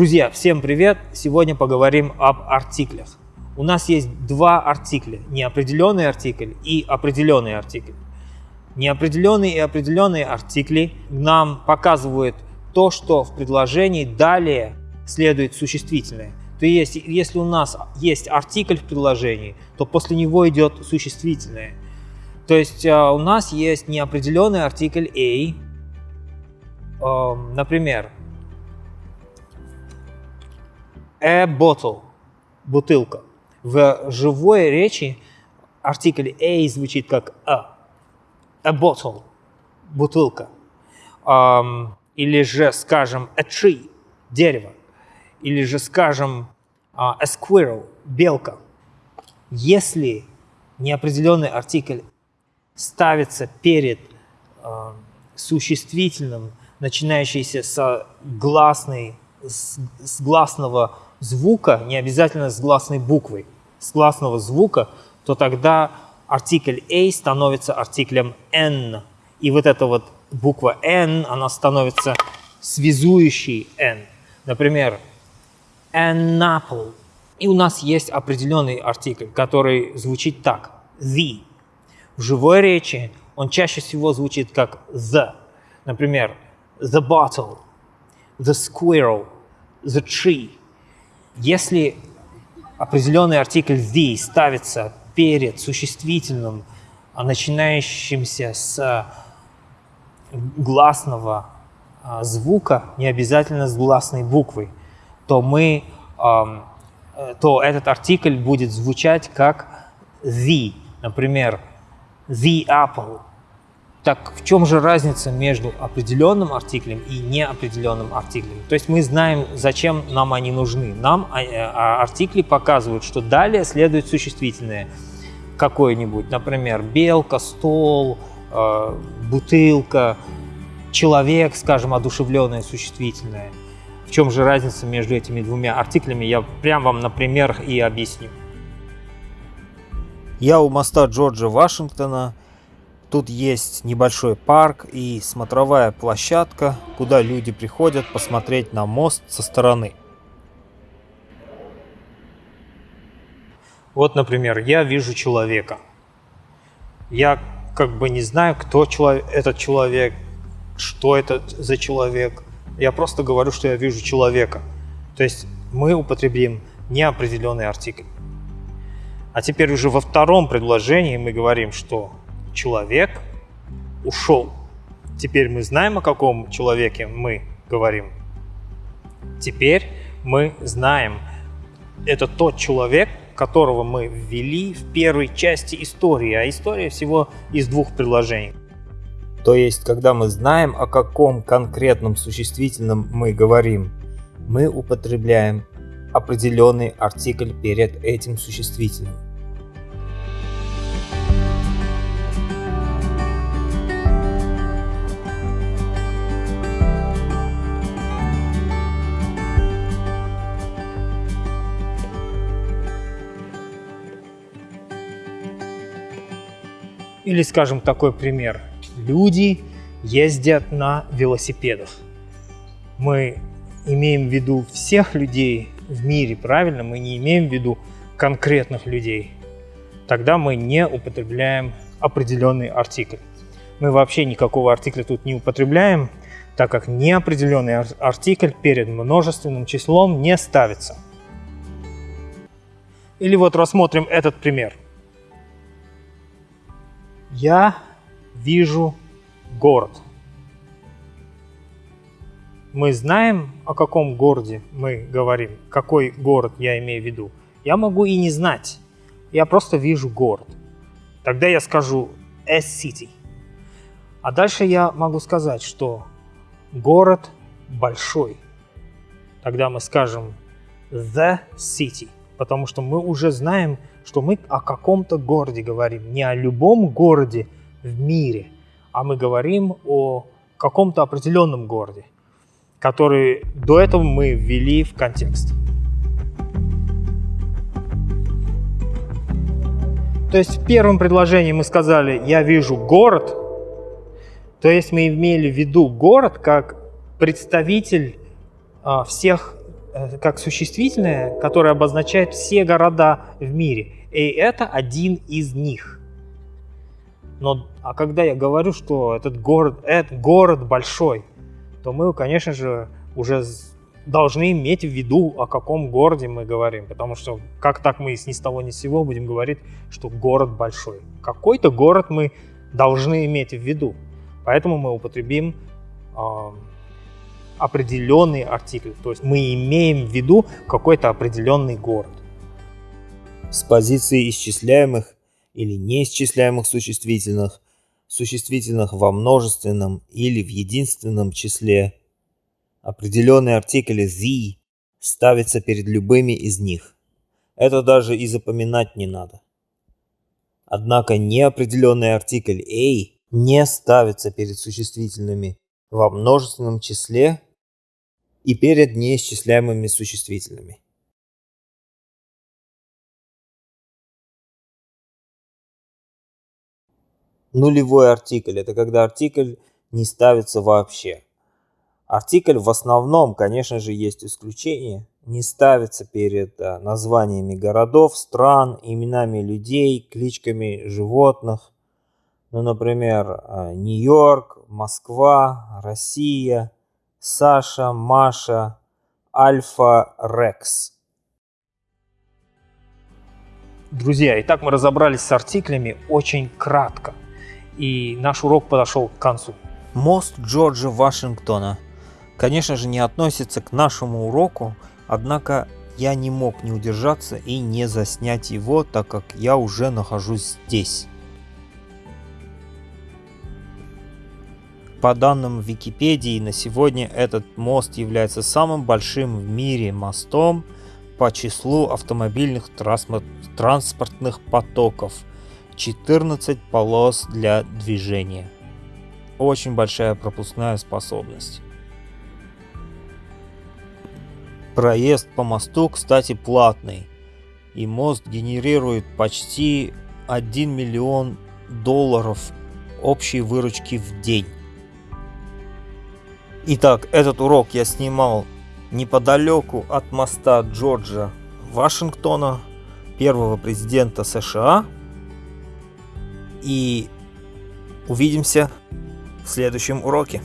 Друзья, всем привет! Сегодня поговорим об артиклях. У нас есть два артикля, неопределенный артикль и определенный артикль. Неопределенные и определенные артикли нам показывают то, что в предложении далее следует существительное. То есть, если у нас есть артикль в предложении, то после него идет существительное. То есть а, у нас есть неопределенный артикль a, например, a bottle, бутылка. В живой речи артикль a звучит как a, a bottle, бутылка. Um, или же, скажем, a tree, дерево. Или же, скажем, uh, a squirrel, белка. Если неопределенный артикль ставится перед uh, существительным, начинающийся с гласной, с, с гласного звука, не обязательно с гласной буквой, с гласного звука, то тогда артикль A становится артиклем N. И вот эта вот буква N, она становится связующей N. Например, an apple. И у нас есть определенный артикль, который звучит так. The. В живой речи он чаще всего звучит как the. Например, the bottle, the squirrel, the tree. Если определенный артикль the ставится перед существительным, а начинающимся с гласного а, звука, не обязательно с гласной буквой, то мы, то этот артикль будет звучать как the. Например, the apple, так в чем же разница между определенным артиклем и неопределенным артиклем? То есть мы знаем, зачем нам они нужны. Нам а, а, артикли показывают, что далее следует существительное какое-нибудь, например, белка, стол, э, бутылка, человек, скажем, одушевленное существительное. В чем же разница между этими двумя артиклями, я прям вам на примерах и объясню. Я у моста Джорджа Вашингтона Тут есть небольшой парк и смотровая площадка, куда люди приходят посмотреть на мост со стороны. Вот, например, я вижу человека. Я как бы не знаю, кто этот человек, что это за человек. Я просто говорю, что я вижу человека. То есть мы употребим неопределенный артикль. А теперь уже во втором предложении мы говорим, что человек ушел. Теперь мы знаем, о каком человеке мы говорим. Теперь мы знаем, это тот человек, которого мы ввели в первой части истории, а история всего из двух предложений. То есть, когда мы знаем, о каком конкретном существительном мы говорим, мы употребляем определенный артикль перед этим существительным. Или, скажем, такой пример. Люди ездят на велосипедах. Мы имеем в виду всех людей в мире, правильно? Мы не имеем в виду конкретных людей. Тогда мы не употребляем определенный артикль. Мы вообще никакого артикля тут не употребляем, так как неопределенный артикль перед множественным числом не ставится. Или вот рассмотрим этот пример. Я вижу город. Мы знаем, о каком городе мы говорим, какой город я имею в виду. Я могу и не знать. Я просто вижу город. Тогда я скажу a city. А дальше я могу сказать, что город большой. Тогда мы скажем the city, потому что мы уже знаем, что мы о каком-то городе говорим, не о любом городе в мире, а мы говорим о каком-то определенном городе, который до этого мы ввели в контекст. То есть в первом предложении мы сказали «я вижу город», то есть мы имели в виду город как представитель а, всех как существительное, которое обозначает все города в мире. И это один из них. Но а когда я говорю, что этот город, этот город большой, то мы, конечно же, уже должны иметь в виду, о каком городе мы говорим. Потому что как так мы ни с того ни с сего будем говорить, что город большой. Какой-то город мы должны иметь в виду. Поэтому мы употребим э, определенный артикль. То есть мы имеем в виду какой-то определенный город. С позиции исчисляемых или неисчисляемых существительных, существительных во множественном или в единственном числе, определенный артикль the ставится перед любыми из них. Это даже и запоминать не надо. Однако неопределенный артикль a не ставится перед существительными во множественном числе и перед неисчисляемыми существительными. Нулевой артикль – это когда артикль не ставится вообще. Артикль в основном, конечно же, есть исключение, не ставится перед э, названиями городов, стран, именами людей, кличками животных. Ну, например, э, Нью-Йорк, Москва, Россия, Саша, Маша, Альфа, Рекс. Друзья, итак мы разобрались с артиклями очень кратко. И наш урок подошел к концу. Мост Джорджа Вашингтона, конечно же, не относится к нашему уроку, однако я не мог не удержаться и не заснять его, так как я уже нахожусь здесь. По данным Википедии, на сегодня этот мост является самым большим в мире мостом по числу автомобильных транспортных потоков. 14 полос для движения. Очень большая пропускная способность. Проезд по мосту, кстати, платный. И мост генерирует почти 1 миллион долларов общей выручки в день. Итак, этот урок я снимал неподалеку от моста Джорджа Вашингтона, первого президента США. И увидимся в следующем уроке.